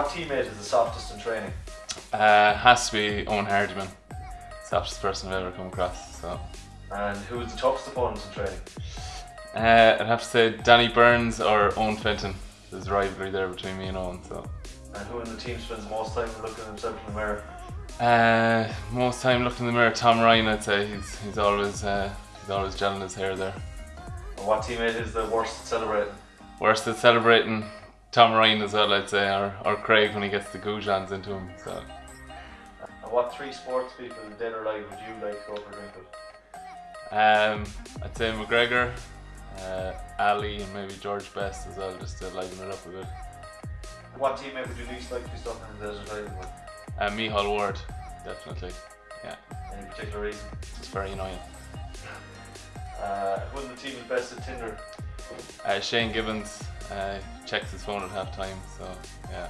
teammate is the softest in training? Uh, has to be Owen Hardiman. Softest person I've ever come across. So. And who is the toughest opponent in training? Uh, I'd have to say Danny Burns or Owen Fenton. There's a rivalry there between me and Owen. So. And who in the team spends most time looking at himself in the mirror? Uh, most time looking in the mirror, Tom Ryan. I'd say he's he's always uh, he's always gelling his hair there. And what teammate is the worst at celebrating? Worst at celebrating, Tom Ryan as well. I'd say, or, or Craig when he gets the goujons into him. So. And what three sports people, dead or alive, would you like to go for a drink with? Um, I'd say McGregor, uh, Ali, and maybe George Best as well, just to liven it up a bit. What teammate would you least like to be stuck in the desert island with? Uh, Mihal Ward, definitely. Yeah, Any particular reason? it's very annoying. Uh, who in the team is best at Tinder? Uh, Shane Gibbons uh, checks his phone at halftime. so yeah.